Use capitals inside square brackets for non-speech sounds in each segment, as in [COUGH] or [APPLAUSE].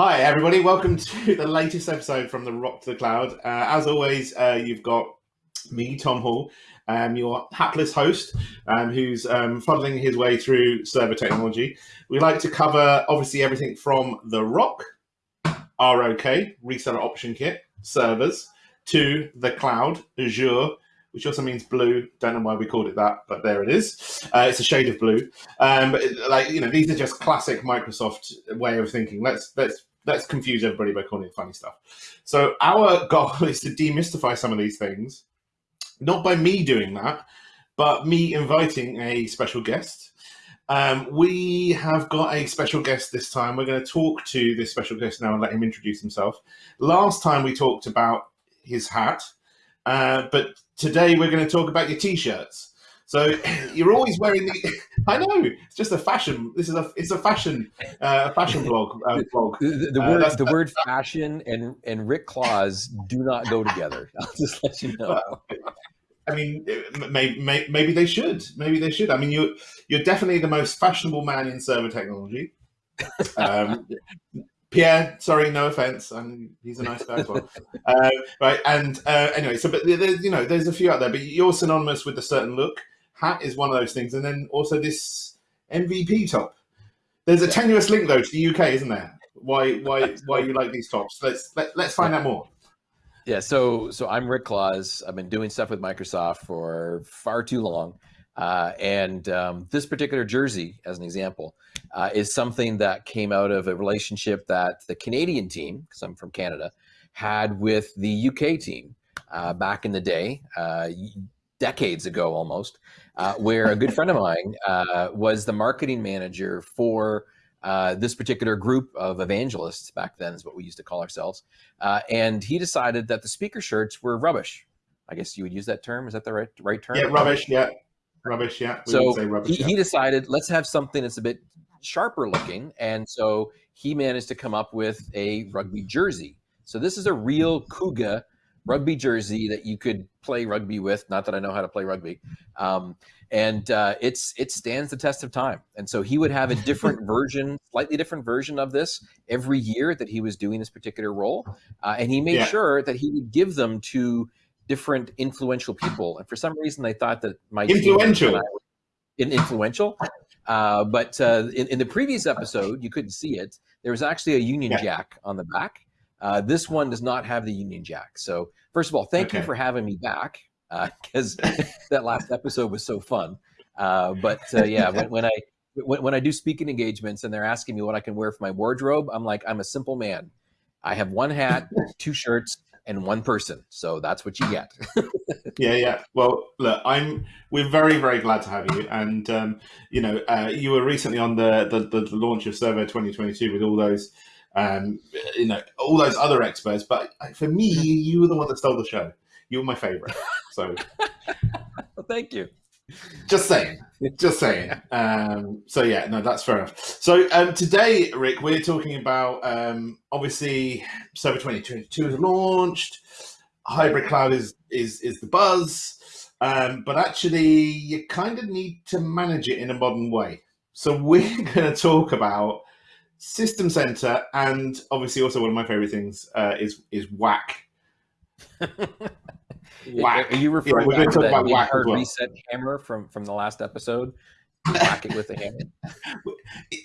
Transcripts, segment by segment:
Hi, everybody. Welcome to [LAUGHS] the latest episode from the Rock to the Cloud. Uh, as always, uh, you've got me, Tom Hall, um, your hapless host, um, who's um, fuddling his way through server technology. We like to cover, obviously, everything from the Rock, ROK, reseller option kit, servers, to the cloud, Azure, which also means blue. Don't know why we called it that, but there it is. Uh, it's a shade of blue. Um, but like you know, these are just classic Microsoft way of thinking. Let's let's let's confuse everybody by calling it funny stuff. So our [LAUGHS] goal is to demystify some of these things, not by me doing that, but me inviting a special guest. Um, we have got a special guest this time. We're going to talk to this special guest now and let him introduce himself. Last time we talked about his hat, uh, but today we're going to talk about your t-shirts. So [LAUGHS] you're always wearing the. [LAUGHS] I know it's just a fashion. This is a it's a fashion uh, fashion blog. Uh, blog. The, the Uh, word that's- the word fashion and and Rick Claus do not go together. [LAUGHS] I'll just let you know. I mean, maybe, maybe they should. Maybe they should. I mean, you're you're definitely the most fashionable man in server technology. Um, Pierre, sorry, no offense. I mean, he's a nice guy as well. Uh, right, and uh, anyway, so but there's you know there's a few out there, but you're synonymous with a certain look. Hat is one of those things, and then also this MVP top. There's a tenuous link though to the UK, isn't there? Why why why you like these tops? Let's let, let's find out more. Yeah, so so I'm Rick Claus. I've been doing stuff with Microsoft for far too long, uh, and um, this particular jersey, as an example, uh, is something that came out of a relationship that the Canadian team, because I'm from Canada, had with the UK team uh, back in the day, uh, decades ago almost, uh, where a good friend of [LAUGHS] mine uh, was the marketing manager for. Uh, this particular group of evangelists back then is what we used to call ourselves. Uh, and he decided that the speaker shirts were rubbish. I guess you would use that term. Is that the right right term? Yeah, rubbish. Yeah, rubbish. Yeah, we So would say rubbish. he, yeah. he decided let's have something that's a bit sharper looking, and so he managed to come up with a rugby jersey. So this is a real Cougar rugby jersey that you could play rugby with. Not that I know how to play rugby, um, and uh, it's it stands the test of time. And so he would have a different [LAUGHS] version, slightly different version of this every year that he was doing this particular role, uh, and he made Yeah. sure that he would give them to different influential people. And for some reason, they thought that my Influential. and I were in influential. Uh, but uh, in, in the previous episode, you couldn't see it. There was actually a Union Yeah. Jack on the back. Uh, this one does not have the Union Jack. So first of all, thank you for having me back because [LAUGHS] that last episode was so fun. Uh, but uh, yeah, [LAUGHS] when, when I when, when I do speaking engagements and they're asking me what I can wear for my wardrobe, I'm like, I'm a simple man. I have one hat, [LAUGHS] two shirts, and one person. So that's what you get. Yeah, yeah. Well, look, I'm. We're very, very glad to have you, and um, you know, uh, you were recently on the, the the launch of Server 2022 with all those, um, you know, all those other experts. But for me, you were the one that stole the show. You were my favorite. So [LAUGHS] well, thank you. just saying, just saying. Um, so yeah, no, that's fair enough. So um, today, Rick, we're talking about um, obviously Server 2022 is launched. Hybrid cloud is is is the buzz, um, but actually, you kind of need to manage it in a modern way. So we're [LAUGHS] going to talk about System Center, and obviously, also one of my favorite things uh, is is Whack. [LAUGHS] Whack. Are you referring we're gonna back talk to about whack hard well. reset hammer from from the last episode? Whack it with a hammer. [LAUGHS]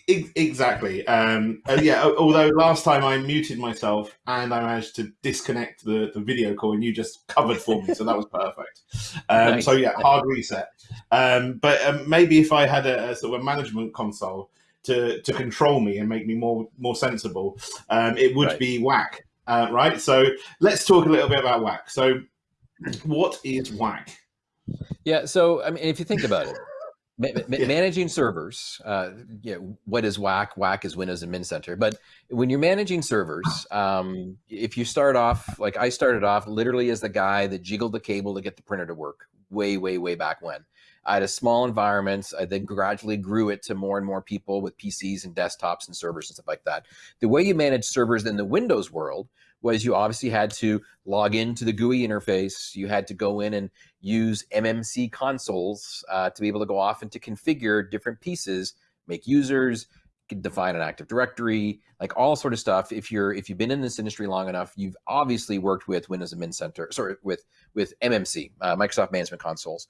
Exactly. Um, yeah. Although last time I muted myself and I managed to disconnect the, the video call, and you just covered for me, so that was perfect. [LAUGHS] Um, Nice. So yeah, hard reset. Um, but um, maybe if I had a, a sort of a management console to to control me and make me more more sensible, um, it would Right. be whack. Uh, right. So let's talk a little bit about whack. So what is whack? Yeah. So I mean, if you think about it, [LAUGHS] ma- ma- Yeah. managing servers, uh, yeah, what is WAC? WAC is Windows Admin Center. But when you're managing servers, um, if you start off like I started off, literally as the guy that jiggled the cable to get the printer to work, way, way, way back when. I had a small environment. I then gradually grew it to more and more people with PCs and desktops and servers and stuff like that. The way you manage servers in the Windows world was you obviously had to log into the GUI interface. You had to go in and use MMC consoles uh, to be able to go off and to configure different pieces, make users, define an Active Directory, like all sort of stuff. If you're if you've been in this industry long enough, you've obviously worked with Windows Admin Center, sorry, with with MMC, uh, Microsoft Management Consoles.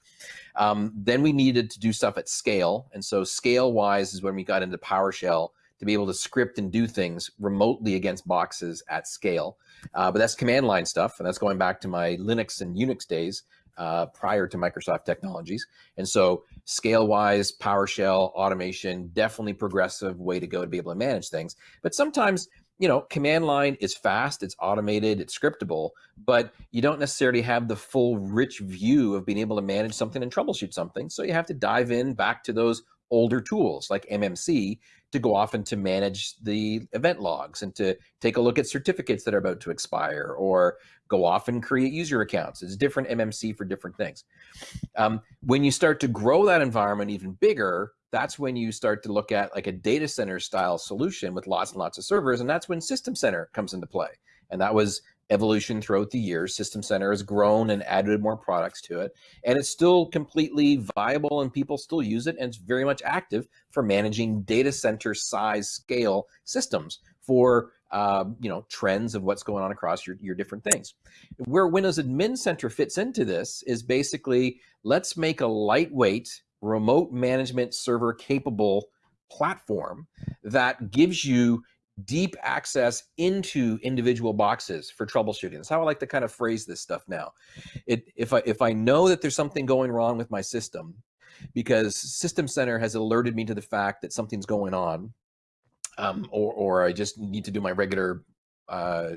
Um, then we needed to do stuff at scale, and so scale wise is when we got into PowerShell to be able to script and do things remotely against boxes at scale. Uh, but that's command line stuff, and that's going back to my Linux and Unix days uh, prior to Microsoft technologies. And so scale wise, PowerShell, automation, definitely progressive way to go to be able to manage things. But sometimes, you know, command line is fast, it's automated, it's scriptable, but you don't necessarily have the full rich view of being able to manage something and troubleshoot something. So you have to dive in back to those older tools like MMC to go off and to manage the event logs and to take a look at certificates that are about to expire or go off and create user accounts. It's different MMC for different things. Um, when you start to grow that environment even bigger, that's when you start to look at like a data center style solution with lots and lots of servers. And that's when System Center comes into play. And that was evolution throughout the years. System Center has grown and added more products to it. And it's still completely viable and people still use it. And it's very much active for managing data center size scale systems for uh, you know trends of what's going on across your, your different things. Where Windows Admin Center fits into this is basically let's make a lightweight remote management server capable platform that gives you deep access into individual boxes for troubleshooting. That's how I like to kind of phrase this stuff now. It, if I if I know that there's something going wrong with my system, because System Center has alerted me to the fact that something's going on, um, or or I just need to do my regular uh,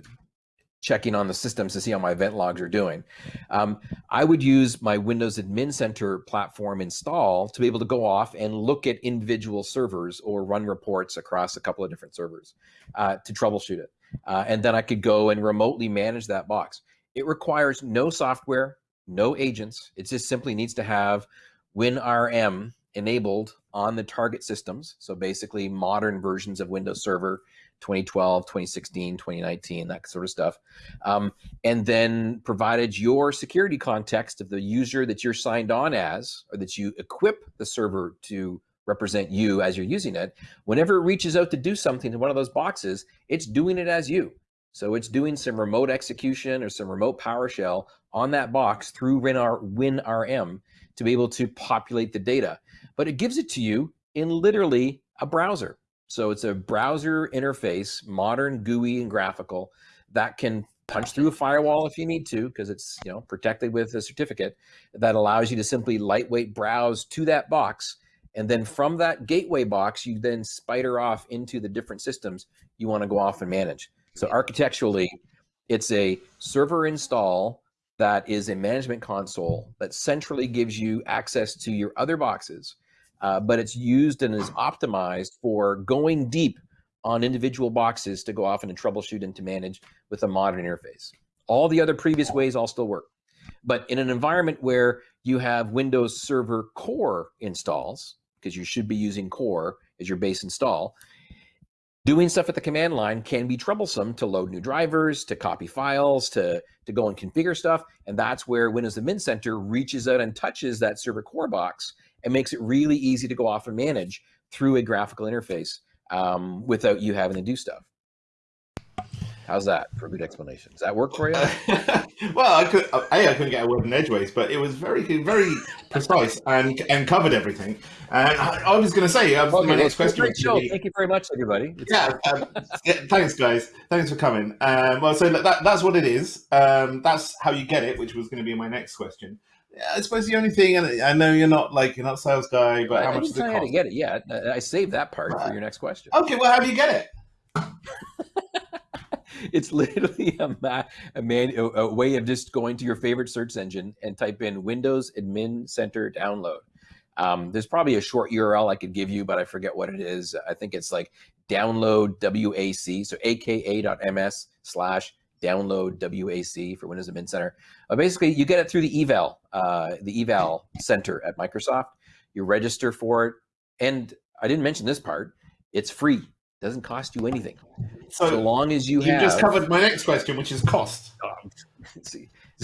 checking on the systems to see how my event logs are doing. Um, I would use my Windows Admin Center platform install to be able to go off and look at individual servers or run reports across a couple of different servers uh, to troubleshoot it. Uh, and then I could go and remotely manage that box. It requires no software, no agents. It just simply needs to have WinRM enabled on the target systems. So basically modern versions of Windows Server 2012, 2016, 2019, that sort of stuff. Um, and then provided your security context of the user that you're signed on as, or that you equip the server to represent you as you're using it, whenever it reaches out to do something to one of those boxes, it's doing it as you. So it's doing some remote execution or some remote PowerShell on that box through WinRM to be able to populate the data. But it gives it to you in literally a browser. So it's a browser interface, modern, GUI, and graphical that can punch through a firewall if you need to, because it's you know protected with a certificate that allows you to simply lightweight browse to that box. And then from that gateway box, you then spider off into the different systems you want to go off and manage. So architecturally, it's a server install that is a management console that centrally gives you access to your other boxes uh, but it's used and is optimized for going deep on individual boxes to go off and troubleshoot and to manage with a modern interface. All the other previous ways all still work. But in an environment where you have Windows Server Core installs, because you should be using Core as your base install, doing stuff at the command line can be troublesome to load new drivers, to copy files, to, to go and configure stuff. And that's where Windows Admin Center reaches out and touches that server core box and makes it really easy to go off and manage through a graphical interface um, without you having to do stuff. How's that for a good explanation? Does that work for you? [LAUGHS] well, I could a I couldn't get a word in edgeways, but it was very very precise and and covered everything. And I, I was going to say, uh, okay, my next question. Great show. Thank you very much, everybody. yeah, um, yeah, thanks, guys. Thanks for coming. Um, well, so that, that's what it is. Um, that's how you get it, which was going to be my next question. I suppose the only thing, and I know you're not like you're not sales guy, but how I much does it cost? How to get it? Yeah, I saved that part right. for your next question. Okay, well, how do you get it? [LAUGHS] it's literally a, ma- a, man, a, a, way of just going to your favorite search engine and type in Windows Admin Center download. Um, there's probably a short URL I could give you, but I forget what it is. I think it's like download WAC, so aka.ms slash download WAC for Windows Admin Center. Uh, basically, you get it through the eval, uh, the eval center at Microsoft. You register for it, and I didn't mention this part. It's free. It doesn't cost you anything. So, so long as you, you have. You just covered my next question, which is cost. [LAUGHS] see. [LAUGHS]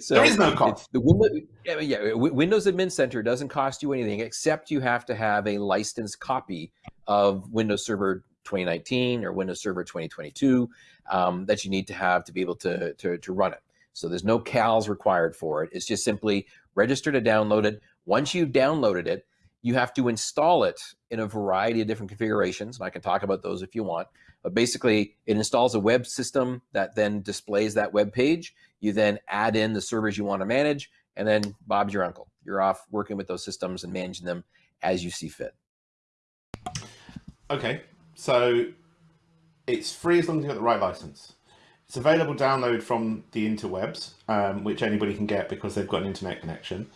so there is no cost. The Windows, yeah, Windows Admin Center doesn't cost you anything except you have to have a licensed copy of Windows Server 2019 or Windows Server 2022 um, that you need to have to be able to, to, to run it. So there's no CALs required for it. It's just simply register to download it. Once you've downloaded it, you have to install it in a variety of different configurations. And I can talk about those if you want. But basically, it installs a web system that then displays that web page. You then add in the servers you want to manage, and then Bob's your uncle. You're off working with those systems and managing them as you see fit. Okay, so it's free as long as you've got the right license. It's available download from the interwebs, um, which anybody can get because they've got an internet connection.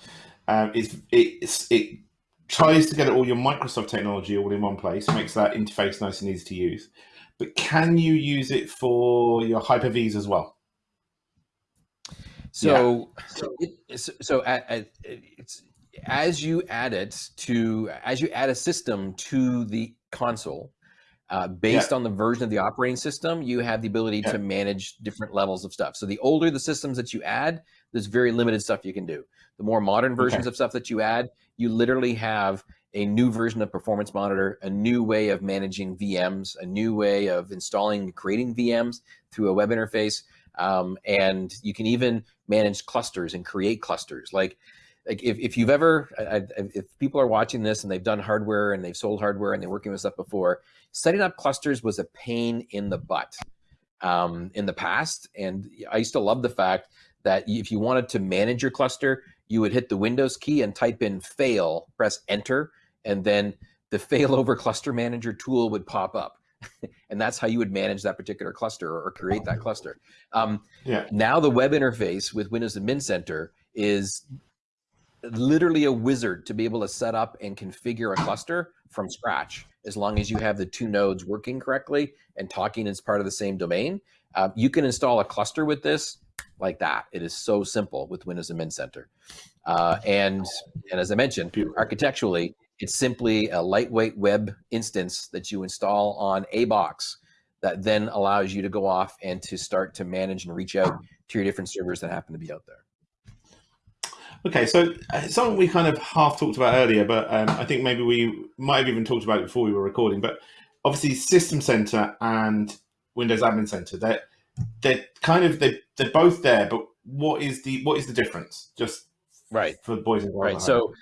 Um, it's, it's, it tries to get all your Microsoft technology all in one place, makes that interface nice and easy to use. But can you use it for your Hyper-Vs as well? So, yeah. so, it, so at, at, it's as you add it to as you add a system to the console, uh, based yeah. on the version of the operating system, you have the ability yeah. to manage different levels of stuff. So the older the systems that you add, there's very limited stuff you can do. The more modern versions okay. of stuff that you add, you literally have a new version of Performance Monitor, a new way of managing VMs, a new way of installing and creating VMs through a web interface. Um, and you can even manage clusters and create clusters. Like like if, if you've ever I, if people are watching this and they've done hardware and they've sold hardware and they're working with stuff before setting up clusters was a pain in the butt um, in the past. And i used to love the fact that if you wanted to manage your cluster you would hit the windows key and type in fail press enter and then the [LAUGHS] failover cluster manager tool would pop up. [LAUGHS] And that's how you would manage that particular cluster or create that cluster. Um, yeah. now the web interface with windows admin center is literally a wizard to be able to set up and configure a cluster from scratch as long as you have the two nodes working correctly and talking as part of the same domain. Uh, you can install a cluster with this like that. It is so simple with Windows Admin Center. Uh, and, and as I mentioned, architecturally, it's simply a lightweight web instance that you install on a box that then allows you to go off and to start to manage and reach out to your different servers that happen to be out there. Okay, so uh, something we kind of half talked about earlier, but um, I think maybe we might have even talked about it before we were recording. But obviously, System Center and Windows Admin Center, they're they're kind of they they're both there, but what is the what is the difference? Just right for boys and girls. Right. So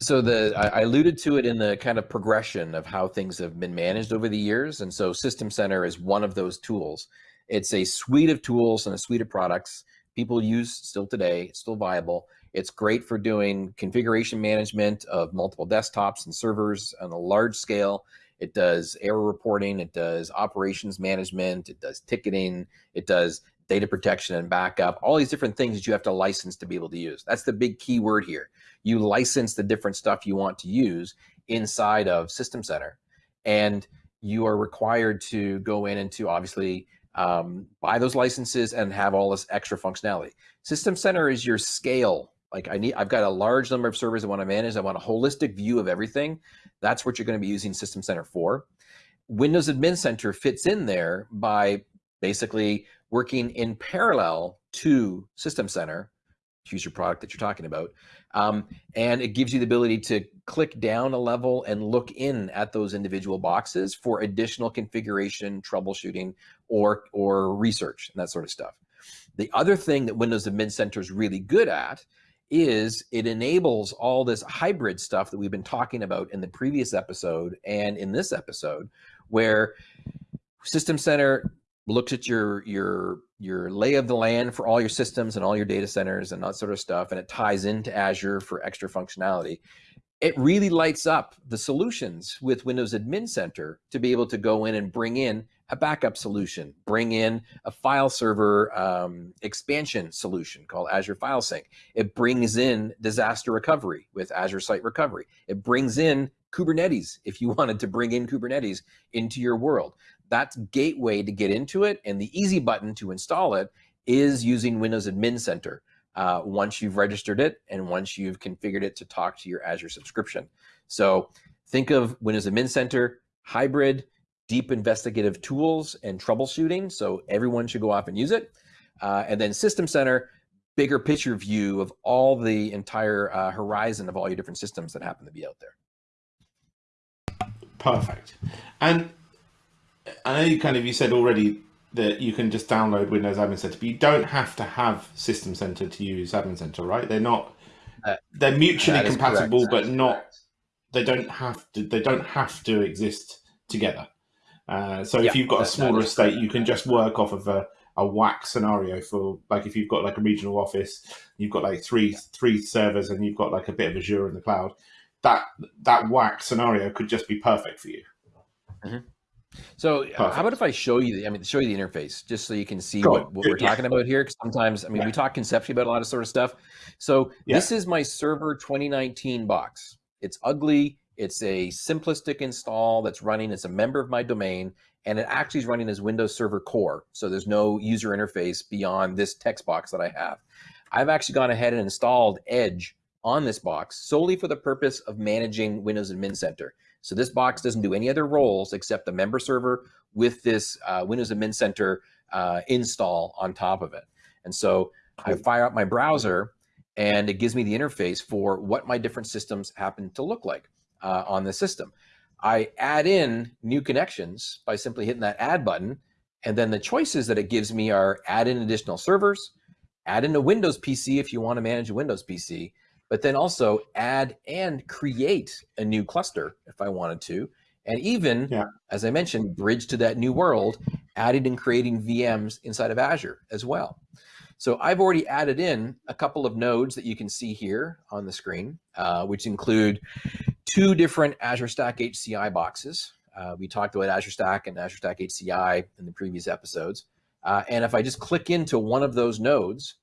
so the I alluded to it in the kind of progression of how things have been managed over the years, and so System Center is one of those tools. It's a suite of tools and a suite of products people use still today. Still viable it's great for doing configuration management of multiple desktops and servers on a large scale. It does error reporting, it does operations management, it does ticketing, it does data protection and backup, all these different things that you have to license to be able to use. That's the big key word here. You license the different stuff you want to use inside of System Center. And you are required to go in and to obviously um, buy those licenses and have all this extra functionality. System Center is your scale like I need, I've got a large number of servers I want to manage. I want a holistic view of everything. That's what you're going to be using System Center for. Windows Admin Center fits in there by basically working in parallel to System Center, choose your product that you're talking about, um, and it gives you the ability to click down a level and look in at those individual boxes for additional configuration, troubleshooting, or or research and that sort of stuff. The other thing that Windows Admin Center is really good at is it enables all this hybrid stuff that we've been talking about in the previous episode and in this episode, where System Center looks at your your your lay of the land for all your systems and all your data centers and that sort of stuff, and it ties into Azure for extra functionality. It really lights up the solutions with Windows Admin Center to be able to go in and bring in a backup solution, bring in a file server um, expansion solution called Azure File Sync. It brings in disaster recovery with Azure Site Recovery. It brings in Kubernetes if you [LAUGHS] wanted to bring in Kubernetes into your world. That's gateway to get into it, and the easy button to install it is using Windows Admin Center. Uh, once you've registered it and once you've configured it to talk to your Azure subscription. So think of Windows Admin Center, hybrid, deep investigative tools and troubleshooting. So everyone should go off and use it. Uh, and then System Center, bigger picture view of all the entire uh, horizon of all your different systems that happen to be out there. Perfect. And I know you kind of you said already that you can just download Windows Admin Center, but you don't have to have System Center to use Admin Center, right? They're not. Uh, they're mutually compatible, but not. Correct. They don't have to. They don't have to exist together. Uh, so yeah, if you've got a smaller estate, you can just work off of a, a WAC scenario for like if you've got like a regional office, you've got like three three servers, and you've got like a bit of Azure in the cloud. That that WAC scenario could just be perfect for you. Mm-hmm. So uh, Perfect. how about if I show you the, I mean, show you the interface just so you can see what, what, we're [LAUGHS] talking about here. Cause sometimes, I mean, yeah. we talk conceptually about a lot of sort of stuff. So yeah. this is my server 2019 box. It's ugly. It's a simplistic install that's running. It's a member of my domain and it actually is running as Windows Server Core. So there's no user interface beyond this text box that I have. I've actually gone ahead and installed Edge on this box solely for the purpose of managing Windows Admin Center. So this box doesn't do any other roles except the member server with this uh, Windows Admin Center uh, install on top of it. And so I fire up my browser and it gives me the interface for what my different systems happen to look like uh, on the system. I add in new connections by simply hitting that add button. And then the choices that it gives me are add in additional servers, add in a Windows PC if you want to manage a Windows PC, but then also add and create a new cluster if I wanted to. And even, yeah. as I mentioned, bridge to that new world, adding and creating VMs inside of Azure as well. So I've already added in a couple of nodes that you can see here on the screen, uh, which include two different Azure Stack HCI boxes. Uh, we talked about Azure Stack and Azure Stack HCI in the previous episodes. Uh, and if I just click into one of those nodes,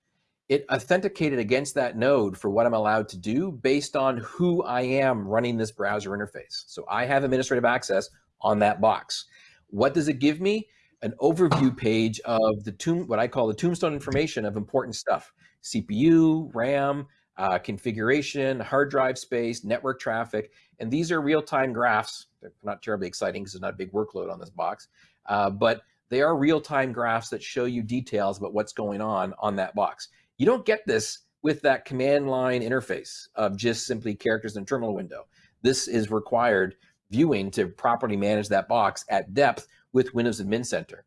it authenticated against that node for what I'm allowed to do based on who I am running this browser interface. So I have administrative access on that box. What does it give me? An overview page of the tomb, what I call the tombstone information of important stuff, CPU, RAM, uh, configuration, hard drive space, network traffic, and these are real-time graphs. They're not terribly exciting because there's not a big workload on this box, uh, but they are real-time graphs that show you details about what's going on on that box. You don't get this with that command line interface of just simply characters in a terminal window. This is required viewing to properly manage that box at depth with Windows Admin Center.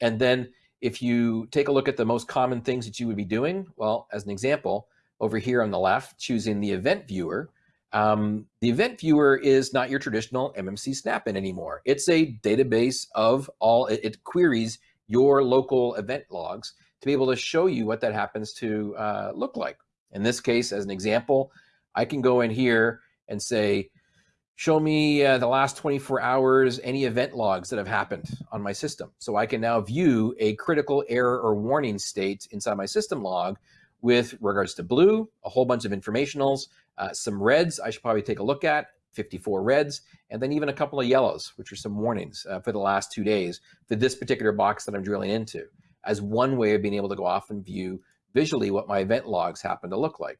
And then if you take a look at the most common things that you would be doing, well, as an example, over here on the left, choosing the event viewer, um, the event viewer is not your traditional MMC snap-in anymore. It's a database of all, it, it queries your local event logs to be able to show you what that happens to uh, look like. In this case, as an example, I can go in here and say, show me uh, the last 24 hours, any event logs that have happened on my system. So I can now view a critical error or warning state inside my system log with regards to blue, a whole bunch of informationals, uh, some reds I should probably take a look at, 54 reds, and then even a couple of yellows, which are some warnings uh, for the last two days for this particular box that I'm drilling into as one way of being able to go off and view visually what my event logs happen to look like.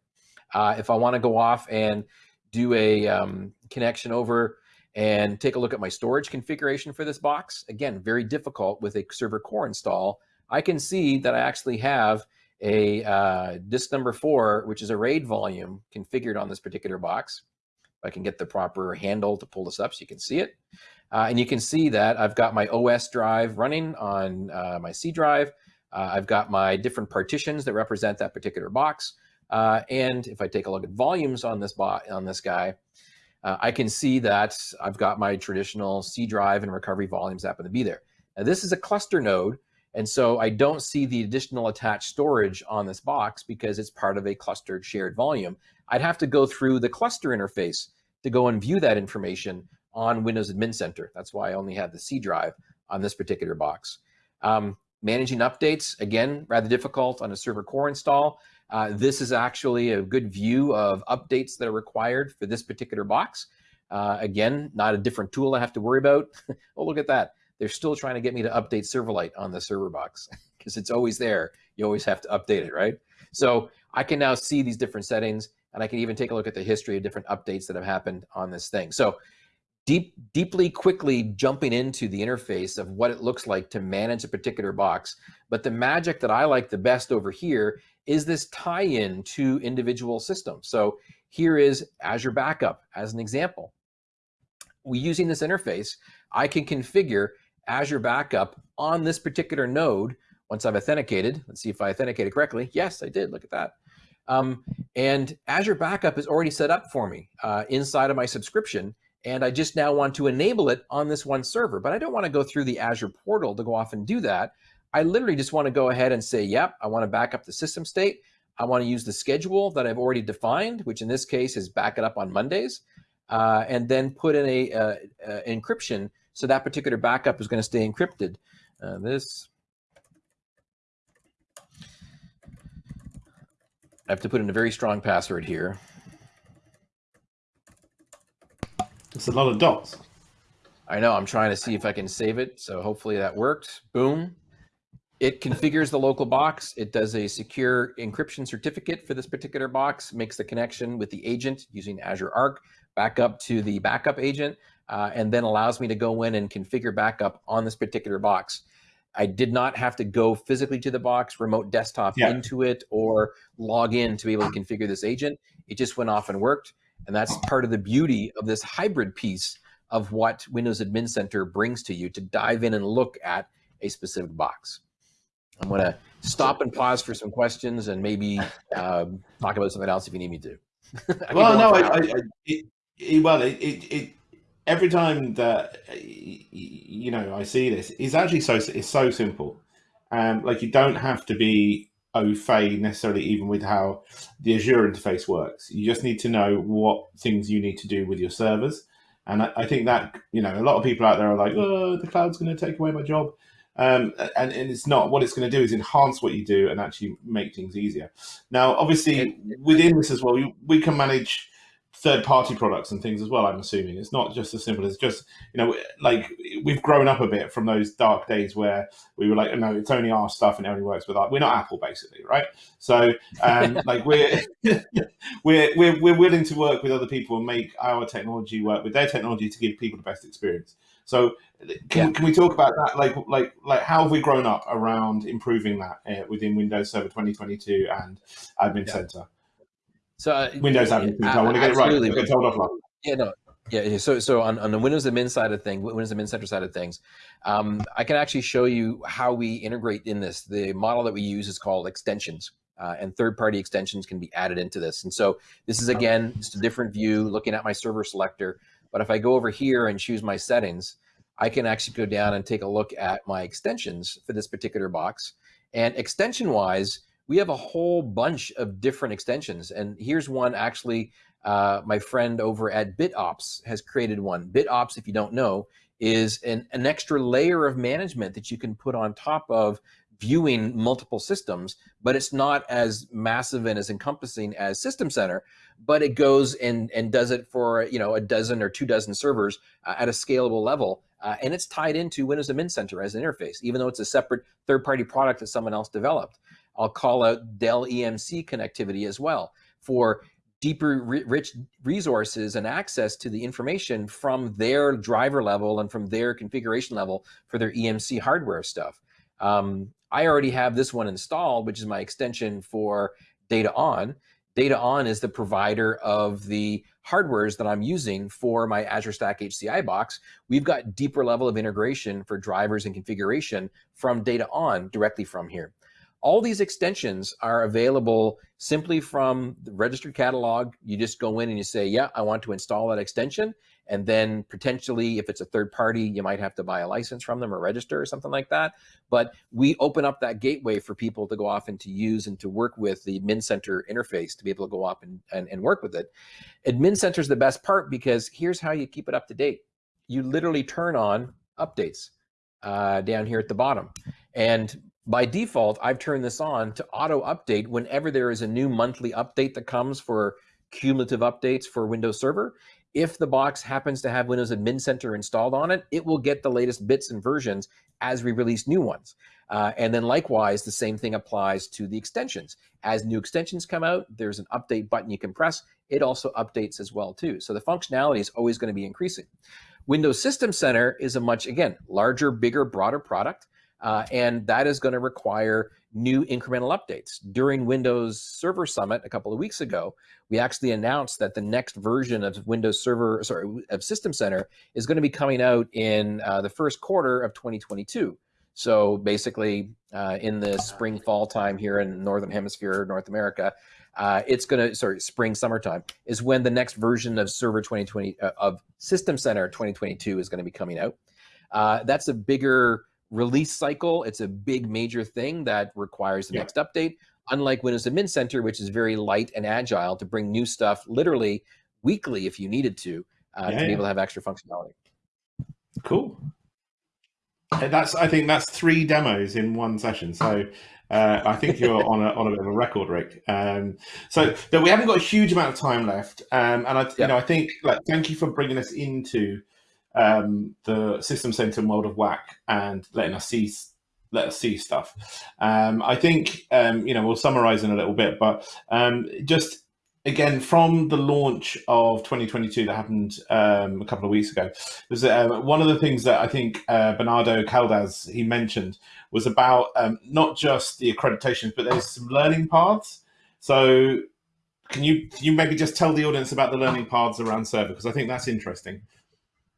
Uh, if I want to go off and do a um, connection over and take a look at my storage configuration for this box, again, very difficult with a server core install, I can see that I actually have a uh, disk number four, which is a RAID volume configured on this particular box. I can get the proper handle to pull this up so you can see it. Uh, and you can see that I've got my OS drive running on uh, my C drive. Uh, I've got my different partitions that represent that particular box. Uh, and if I take a look at volumes on this bot on this guy, uh, I can see that I've got my traditional C drive and recovery volumes happen to be there. Now this is a cluster node, and so I don't see the additional attached storage on this box because it's part of a clustered shared volume. I'd have to go through the cluster interface to go and view that information on Windows Admin Center. That's why I only have the C drive on this particular box. Um, managing updates, again, rather difficult on a server core install. Uh, this is actually a good view of updates that are required for this particular box. Uh, again, not a different tool I have to worry about. [LAUGHS] oh, look at that. They're still trying to get me to update Silverlight on the server box [LAUGHS] because it's always there. You always have to update it, right? So I can now see these different settings and I can even take a look at the history of different updates that have happened on this thing. So deep, deeply quickly jumping into the interface of what it looks like to manage a particular box. But the magic that I like the best over here is this tie-in to individual systems. So here is Azure Backup as an example. we using this interface, I can configure Azure Backup on this particular node once I've authenticated. Let's see if I authenticated correctly. Yes, I did. Look at that. Um, and Azure Backup is already set up for me uh, inside of my subscription. And I just now want to enable it on this one server, but I don't want to go through the Azure portal to go off and do that. I literally just want to go ahead and say, yep, I want to back up the system state. I want to use the schedule that I've already defined, which in this case is back it up on Mondays, uh, and then put in a uh, uh, encryption so that particular backup is going to stay encrypted. Uh, this I have to put in a very strong password here. It's a lot of dots. I know, I'm trying to see if I can save it. So hopefully that worked. Boom. It configures the local box. It does a secure encryption certificate for this particular box, makes the connection with the agent using Azure Arc back up to the backup agent, uh, and then allows me to go in and configure backup on this particular box. I did not have to go physically to the box, remote desktop yeah. into it, or log in to be able to configure this agent. It just went off and worked. And that's part of the beauty of this hybrid piece of what Windows Admin Center brings to you to dive in and look at a specific box. I'm going to stop and pause for some questions and maybe um, talk about something else if you need me to. [LAUGHS] well, no, I, I, it, it, well, it, it, every time that you know I see this, it's actually so it's so simple. Um, like you don't have to be au fait necessarily even with how the Azure interface works. You just need to know what things you need to do with your servers. And I, I think that you know a lot of people out there are like, oh, the cloud's going to take away my job. Um, and, and it's not. What it's going to do is enhance what you do and actually make things easier. Now, obviously, within this as well, we can manage third party products and things as well. I'm assuming it's not just as simple as just you know like we've grown up a bit from those dark days where we were like, oh, no, it's only our stuff and it only works with us. We're not Apple, basically, right? So um, [LAUGHS] like we're [LAUGHS] we're we're we're willing to work with other people and make our technology work with their technology to give people the best experience. So can, yeah. can we talk about that? Like like like how have we grown up around improving that uh, within Windows Server 2022 and Admin yeah. Center? So uh, Windows admin. Uh, I want to get it right. Get told offline. Yeah, no. Yeah, so so on, on the Windows admin side of things, Windows admin center side of things, um, I can actually show you how we integrate in this. The model that we use is called extensions, uh, and third-party extensions can be added into this. And so this is again just a different view, looking at my server selector. But if I go over here and choose my settings, I can actually go down and take a look at my extensions for this particular box. And extension-wise, we have a whole bunch of different extensions. And here's one actually, uh, my friend over at BitOps has created one. BitOps, if you don't know, is an, an extra layer of management that you can put on top of viewing multiple systems, but it's not as massive and as encompassing as System Center, but it goes and, and does it for you know a dozen or two dozen servers uh, at a scalable level. Uh, and it's tied into Windows Admin Center as an interface, even though it's a separate third-party product that someone else developed. I'll call out Dell EMC connectivity as well for deeper rich resources and access to the information from their driver level and from their configuration level for their EMC hardware stuff. Um, I already have this one installed, which is my extension for DataON. Data On is the provider of the hardwares that I'm using for my Azure Stack HCI box. We've got deeper level of integration for drivers and configuration from DataON directly from here. All these extensions are available simply from the registered catalog. You just go in and you say, yeah, I want to install that extension. And then potentially, if it's a third party, you might have to buy a license from them or register or something like that. But we open up that gateway for people to go off and to use and to work with the Admin Center interface to be able to go up and, and, and work with it. Admin Center is the best part because here's how you keep it up to date. You literally turn on updates uh, down here at the bottom. And by default, I've turned this on to auto update whenever there is a new monthly update that comes for cumulative updates for Windows Server. If the box happens to have Windows Admin Center installed on it, it will get the latest bits and versions as we release new ones. Uh, and then likewise, the same thing applies to the extensions. As new extensions come out, there's an update button you can press. It also updates as well too. So the functionality is always going to be increasing. Windows System Center is a much, again, larger, bigger, broader product. Uh, and that is going to require new incremental updates. During Windows Server Summit a couple of weeks ago, we actually announced that the next version of Windows Server, sorry, of System Center is going to be coming out in uh, the first quarter of 2022. So basically, uh, in the spring fall time here in Northern Hemisphere, North America, uh, it's going to sorry spring summertime is when the next version of Server 2020 uh, of System Center 2022 is going to be coming out. Uh, that's a bigger release cycle. It's a big major thing that requires the yeah. next update. Unlike Windows Admin Center, which is very light and agile to bring new stuff literally weekly if you needed to, uh, yeah, to be able to have extra functionality. Cool. That's I think that's three demos in one session. So uh, I think you're on a on a bit of a record, Rick. Um, so we haven't got a huge amount of time left, um, and I you know I think like thank you for bringing us into um, the system center world of WAC and letting us see let us see stuff. Um, I think um, you know we'll summarize in a little bit, but um, just again from the launch of 2022 that happened um, a couple of weeks ago was uh, one of the things that I think uh, Bernardo Caldas he mentioned was about um, not just the accreditations, but there's some learning paths. So can you can you maybe just tell the audience about the learning paths around server because I think that's interesting.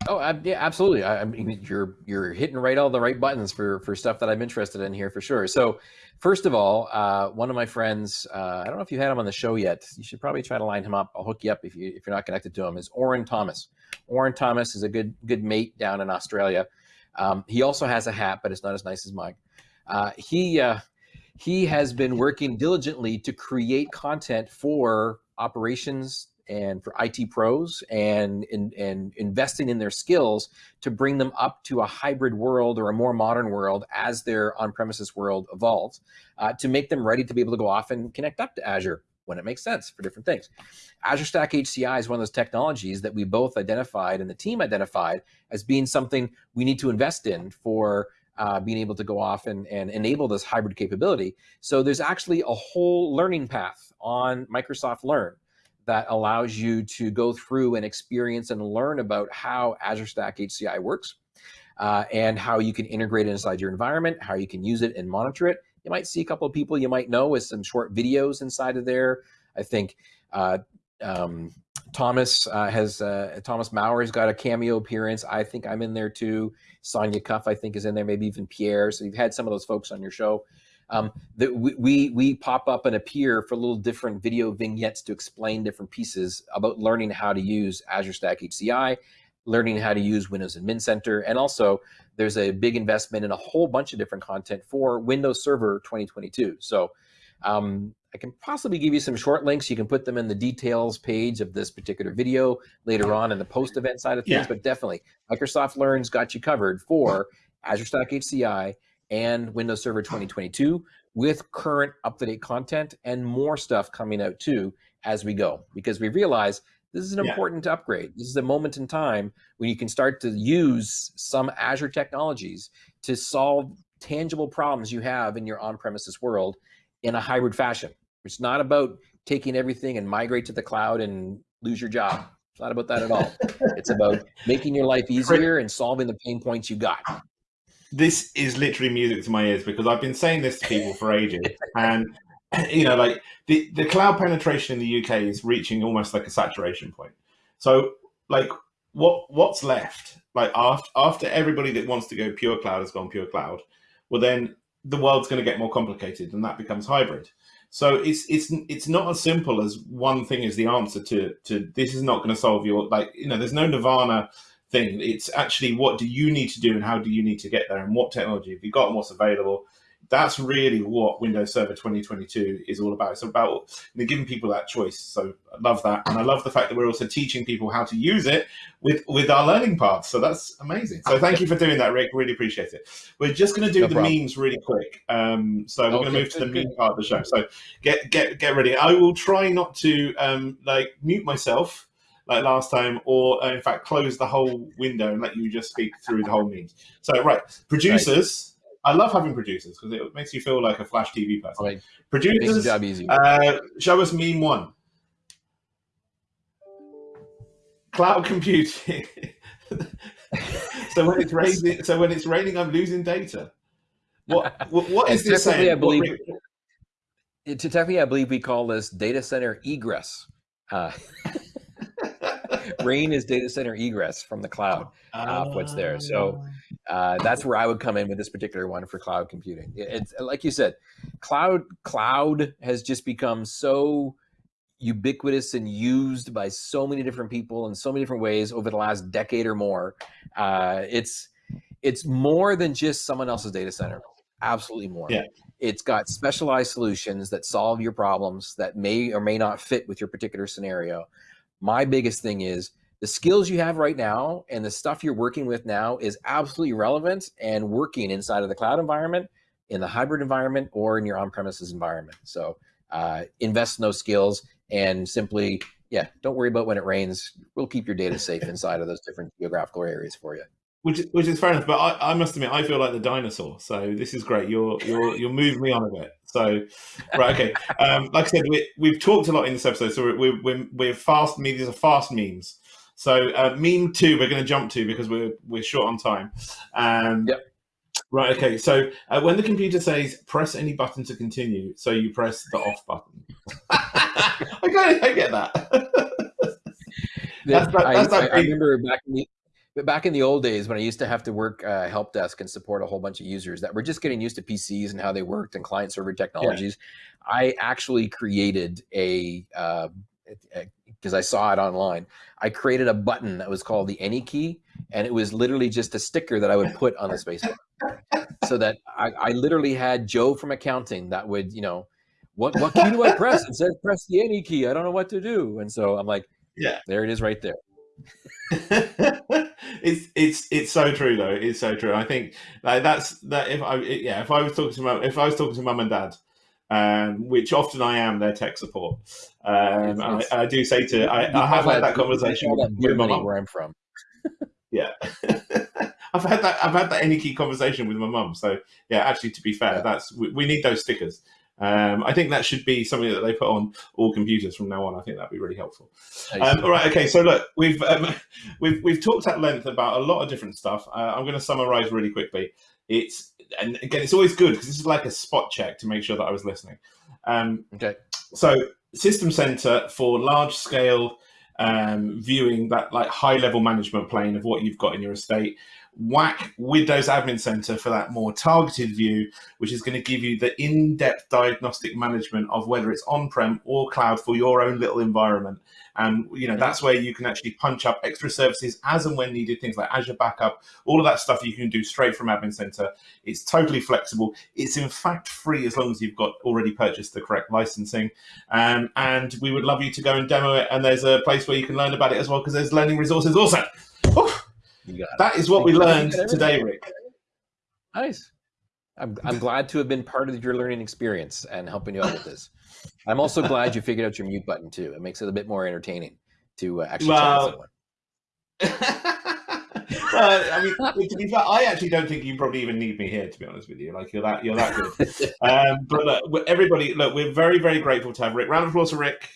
Oh, yeah, absolutely. I, mean, you're you're hitting right all the right buttons for for stuff that I'm interested in here for sure. So, first of all, uh, one of my friends, uh, I don't know if you had him on the show yet. You should probably try to line him up. I'll hook you up if you if you're not connected to him. Is Orin Thomas? Orin Thomas is a good good mate down in Australia. Um, he also has a hat, but it's not as nice as mine. Uh, he uh, he has been working diligently to create content for operations and for IT pros and, and, and investing in their skills to bring them up to a hybrid world or a more modern world as their on-premises world evolves uh, to make them ready to be able to go off and connect up to Azure when it makes sense for different things. Azure Stack HCI is one of those technologies that we both identified and the team identified as being something we need to invest in for uh, being able to go off and, and enable this hybrid capability. So there's actually a whole learning path on Microsoft Learn that allows you to go through and experience and learn about how Azure Stack HCI works uh, and how you can integrate it inside your environment, how you can use it and monitor it. You might see a couple of people you might know with some short videos inside of there. I think uh, um, Thomas uh, has uh, Thomas Maurer's got a cameo appearance. I think I'm in there too. Sonia Cuff, I think, is in there. Maybe even Pierre. So you've had some of those folks on your show um, that we, we, we pop up and appear for little different video vignettes to explain different pieces about learning how to use Azure Stack HCI, learning how to use Windows Admin Center, and also there's a big investment in a whole bunch of different content for Windows Server 2022. So um, I can possibly give you some short links. You can put them in the details page of this particular video later on in the post event side of things, yeah. but definitely Microsoft Learn's got you covered for Azure Stack HCI and Windows Server 2022 with current up-to-date content and more stuff coming out too as we go because we realize this is an yeah. important upgrade. This is a moment in time when you can start to use some Azure technologies to solve tangible problems you have in your on-premises world in a hybrid fashion. It's not about taking everything and migrate to the cloud and lose your job. It's not about that at all. it's about [LAUGHS] making your life easier and solving the pain points you got this is literally music to my ears because I've been saying this to people for ages, [LAUGHS] and you know, like the the cloud penetration in the UK is reaching almost like a saturation point. So, like, what what's left? Like after after everybody that wants to go pure cloud has gone pure cloud, well then the world's going to get more complicated, and that becomes hybrid. So it's it's it's not as simple as one thing is the answer to to this is not going to solve your like you know there's no nirvana thing. It's actually what do you need to do and how do you need to get there and what technology have you got and what's available. That's really what Windows Server 2022 is all about. It's about giving people that choice. So I love that. And I love the fact that we're also teaching people how to use it with, with our learning paths. So that's amazing. So thank you for doing that, Rick. Really appreciate it. We're just going to do no the problem. memes really quick. Um, so we're okay, going to move to the good. meme part of the show. So get, get, get ready. I will try not to um, like mute myself like last time, or uh, in fact close the whole window and let you just speak through the whole means. So right, producers. Right. I love having producers because it makes you feel like a Flash TV person. Right. Producers, job easy. Uh, show us meme one. Cloud computing. [LAUGHS] so when it's raining, so when it's raining, I'm losing data. What what, what is this saying? I believe, what, technically, I believe we call this data center egress. Uh, [LAUGHS] rain is data center egress from the cloud uh, what's there. So ah. uh, that's where i would come in with this particular one for cloud computing. It's like you said cloud cloud has just become so ubiquitous and used by so many different people in so many different ways over the last decade or more. Uh, it's it's more than just someone else's data center. Absolutely more. Yeah. It's got specialized solutions that solve your problems that may or may not fit with your particular scenario my biggest thing is the skills you have right now and the stuff you're working with now is absolutely relevant and working inside of the cloud environment, in the hybrid environment, or in your on-premises environment. So uh, invest in those skills and simply, yeah, don't worry about when it rains. We'll keep your data safe [LAUGHS] inside of those different geographical areas for you. Which, which is fair enough, but I, I must admit I feel like the dinosaur. So this is great. You're you're you're moving me on a bit. So right, okay. Um, like I said, we, we've talked a lot in this episode. So we're we're, we're fast. These are fast memes. So uh, meme two, we're going to jump to because we're we're short on time. Um, yep. Right. Okay. So uh, when the computer says press any button to continue, so you press the off button. [LAUGHS] I, get, I get that. [LAUGHS] that's, that, that's I, I, I, remember back in the but back in the old days when I used to have to work uh, help desk and support a whole bunch of users that were just getting used to PCs and how they worked and client server technologies, yeah. I actually created a because uh, I saw it online. I created a button that was called the any key, and it was literally just a sticker that I would put on the spacebar, so that I, I literally had Joe from accounting that would you know what what key do I press? It says press the any key. I don't know what to do, and so I'm like, yeah, there it is right there. [LAUGHS] it's it's it's so true though. It's so true. I think like, that's that. If I yeah, if I was talking to mum, if I was talking to mum and dad, um, which often I am their tech support, um, I, I, do say to I, I have had that conversation with, with my mum. Where I'm from. yeah. [LAUGHS] I've had that. I've had that any key conversation with my mum. So yeah, actually, to be fair, yeah. that's we, we, need those stickers. Um, I think that should be something that they put on all computers from now on. I think that'd be really helpful. Um, all right, okay. So look, we've um, [LAUGHS] we've we've talked at length about a lot of different stuff. Uh, I'm going to summarize really quickly. It's and again, it's always good because this is like a spot check to make sure that I was listening. Um, okay. So System Center for large scale um, viewing that like high level management plane of what you've got in your estate WAC Windows Admin Center for that more targeted view, which is going to give you the in-depth diagnostic management of whether it's on-prem or cloud for your own little environment. And you know that's where you can actually punch up extra services as and when needed, things like Azure Backup, all of that stuff you can do straight from Admin Center. It's totally flexible. It's in fact free as long as you've got already purchased the correct licensing. Um, and we would love you to go and demo it. And there's a place where you can learn about it as well because there's learning resources also. That is what we learned today, Rick. Nice. I'm, I'm glad to have been part of your learning experience and helping you out with this. I'm also glad you figured out your mute button too. It makes it a bit more entertaining to uh, actually well, [LAUGHS] well, I mean, to be fair, I actually don't think you probably even need me here. To be honest with you, like you're that you're that good. [LAUGHS] um, but look, everybody, look, we're very very grateful to have Rick. Round of applause for Rick.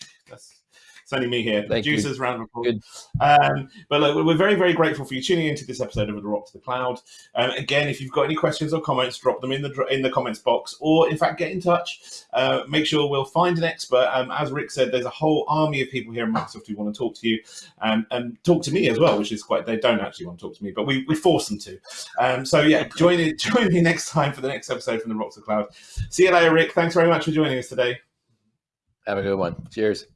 It's only me here. Thank Producers, you. round of applause. Um, but look, we're very, very grateful for you tuning into this episode of The Rock to the Cloud. Um, again, if you've got any questions or comments, drop them in the in the comments box, or in fact, get in touch. Uh, make sure we'll find an expert. Um, as Rick said, there's a whole army of people here in Microsoft who want to talk to you um, and talk to me as well, which is quite. They don't actually want to talk to me, but we, we force them to. Um, so yeah, join it. [LAUGHS] Join me next time for the next episode from The Rock to the Cloud. See you later, Rick. Thanks very much for joining us today. Have a good one. Cheers.